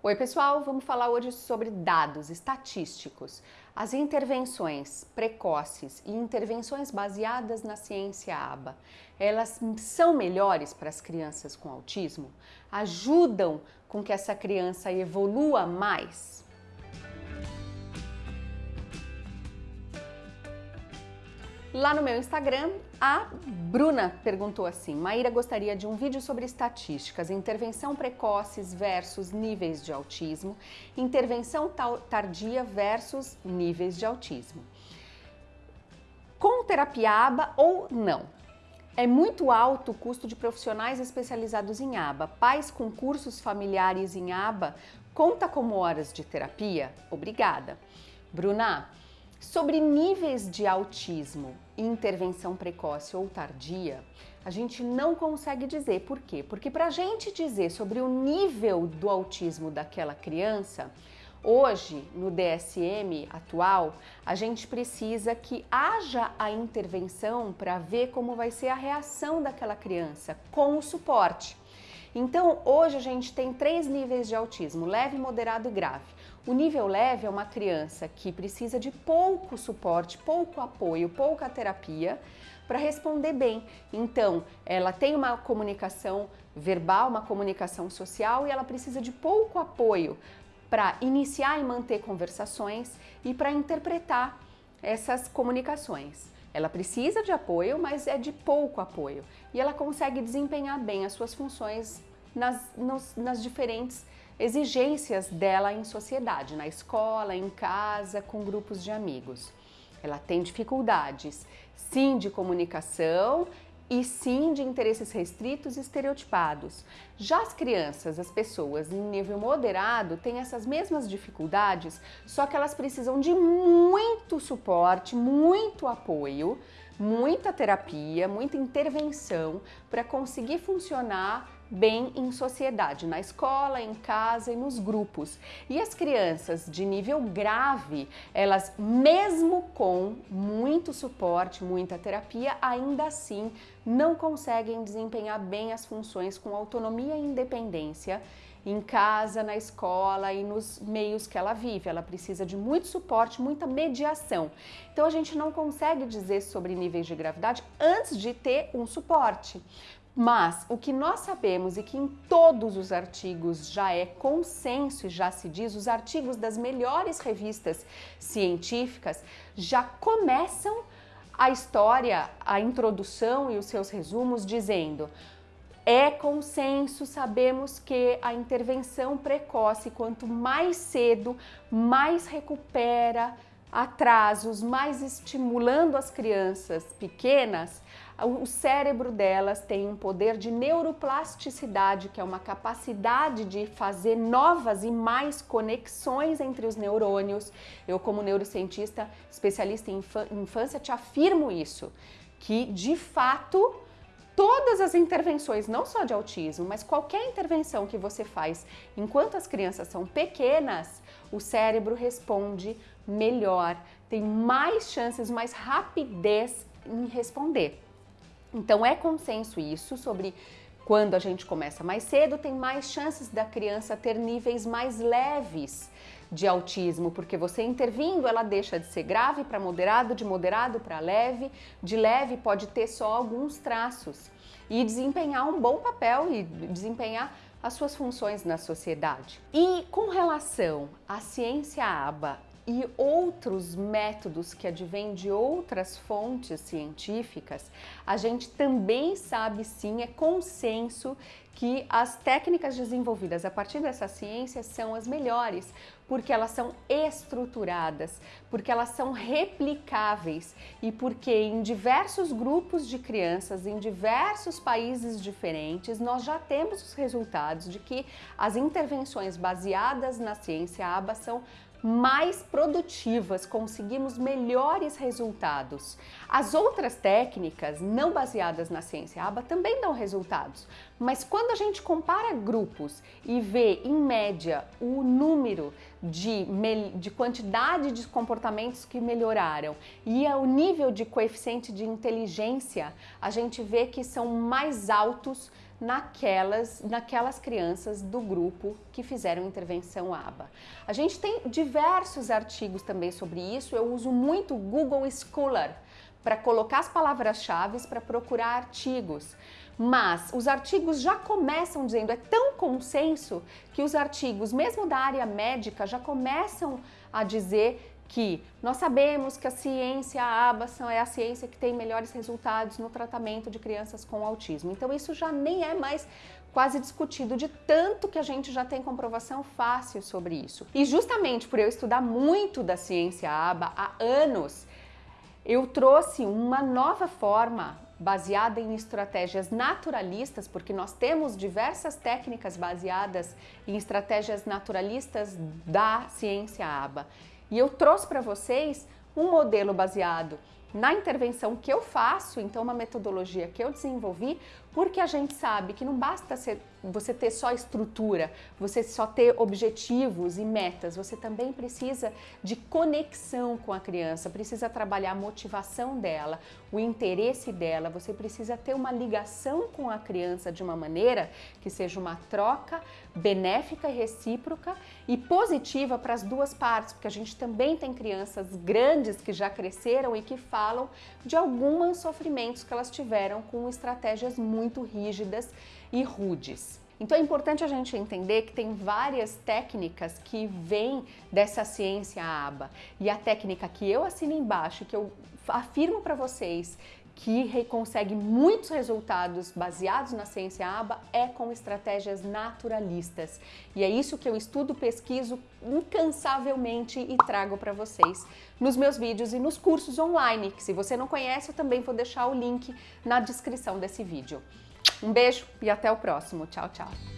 Oi pessoal, vamos falar hoje sobre dados estatísticos. As intervenções precoces e intervenções baseadas na ciência ABA, elas são melhores para as crianças com autismo? Ajudam com que essa criança evolua mais? Lá no meu Instagram, a Bruna perguntou assim, Maíra gostaria de um vídeo sobre estatísticas, intervenção precoces versus níveis de autismo, intervenção tardia versus níveis de autismo. Com terapia ABA ou não? É muito alto o custo de profissionais especializados em ABA. Pais com cursos familiares em ABA, conta como horas de terapia? Obrigada. Bruna, Sobre níveis de autismo, intervenção precoce ou tardia, a gente não consegue dizer. Por quê? Porque para a gente dizer sobre o nível do autismo daquela criança, hoje no DSM atual, a gente precisa que haja a intervenção para ver como vai ser a reação daquela criança com o suporte. Então, hoje a gente tem três níveis de autismo, leve, moderado e grave. O nível leve é uma criança que precisa de pouco suporte, pouco apoio, pouca terapia para responder bem. Então, ela tem uma comunicação verbal, uma comunicação social e ela precisa de pouco apoio para iniciar e manter conversações e para interpretar essas comunicações. Ela precisa de apoio, mas é de pouco apoio. E ela consegue desempenhar bem as suas funções nas, nos, nas diferentes exigências dela em sociedade, na escola, em casa, com grupos de amigos. Ela tem dificuldades, sim, de comunicação e sim de interesses restritos e estereotipados. Já as crianças, as pessoas em nível moderado têm essas mesmas dificuldades, só que elas precisam de muito suporte, muito apoio, muita terapia, muita intervenção para conseguir funcionar bem em sociedade, na escola, em casa e nos grupos. E as crianças de nível grave, elas mesmo com muito suporte, muita terapia, ainda assim não conseguem desempenhar bem as funções com autonomia e independência em casa, na escola e nos meios que ela vive. Ela precisa de muito suporte, muita mediação. Então a gente não consegue dizer sobre níveis de gravidade antes de ter um suporte. Mas o que nós sabemos e que em todos os artigos já é consenso e já se diz, os artigos das melhores revistas científicas já começam a história, a introdução e os seus resumos dizendo é consenso, sabemos que a intervenção precoce, quanto mais cedo, mais recupera atrasos, mais estimulando as crianças pequenas, o cérebro delas tem um poder de neuroplasticidade, que é uma capacidade de fazer novas e mais conexões entre os neurônios. Eu, como neurocientista, especialista em infância, te afirmo isso, que de fato todas as intervenções, não só de autismo, mas qualquer intervenção que você faz enquanto as crianças são pequenas, o cérebro responde melhor, tem mais chances, mais rapidez em responder. Então é consenso isso sobre quando a gente começa mais cedo, tem mais chances da criança ter níveis mais leves de autismo, porque você intervindo, ela deixa de ser grave para moderado, de moderado para leve, de leve pode ter só alguns traços e desempenhar um bom papel e desempenhar as suas funções na sociedade. E com relação à ciência ABA e outros métodos que advêm de outras fontes científicas, a gente também sabe sim, é consenso que as técnicas desenvolvidas a partir dessa ciência são as melhores, porque elas são estruturadas, porque elas são replicáveis e porque em diversos grupos de crianças, em diversos países diferentes, nós já temos os resultados de que as intervenções baseadas na ciência ABA são mais produtivas, conseguimos melhores resultados. As outras técnicas não baseadas na ciência ABA também dão resultados, mas quando a gente compara grupos e vê em média o número de, de quantidade de comportamentos que melhoraram e o nível de coeficiente de inteligência, a gente vê que são mais altos naquelas, naquelas crianças do grupo que fizeram intervenção ABA. A gente tem diversos artigos também sobre isso, eu uso muito o Google Scholar para colocar as palavras-chave para procurar artigos. Mas os artigos já começam dizendo, é tão consenso que os artigos, mesmo da área médica, já começam a dizer que nós sabemos que a ciência a ABA é a ciência que tem melhores resultados no tratamento de crianças com autismo. Então isso já nem é mais quase discutido de tanto que a gente já tem comprovação fácil sobre isso. E justamente por eu estudar muito da ciência ABA há anos, eu trouxe uma nova forma baseada em estratégias naturalistas, porque nós temos diversas técnicas baseadas em estratégias naturalistas da ciência ABA. E eu trouxe para vocês um modelo baseado na intervenção que eu faço, então uma metodologia que eu desenvolvi, porque a gente sabe que não basta ser, você ter só estrutura, você só ter objetivos e metas, você também precisa de conexão com a criança, precisa trabalhar a motivação dela, o interesse dela, você precisa ter uma ligação com a criança de uma maneira que seja uma troca benéfica e recíproca e positiva para as duas partes, porque a gente também tem crianças grandes que já cresceram e que falam de alguns sofrimentos que elas tiveram com estratégias muito muito rígidas e rudes. Então é importante a gente entender que tem várias técnicas que vêm dessa ciência ABA. E a técnica que eu assino embaixo, que eu afirmo para vocês que consegue muitos resultados baseados na ciência ABA é com estratégias naturalistas. E é isso que eu estudo, pesquiso incansavelmente e trago para vocês nos meus vídeos e nos cursos online, que se você não conhece, eu também vou deixar o link na descrição desse vídeo. Um beijo e até o próximo. Tchau, tchau.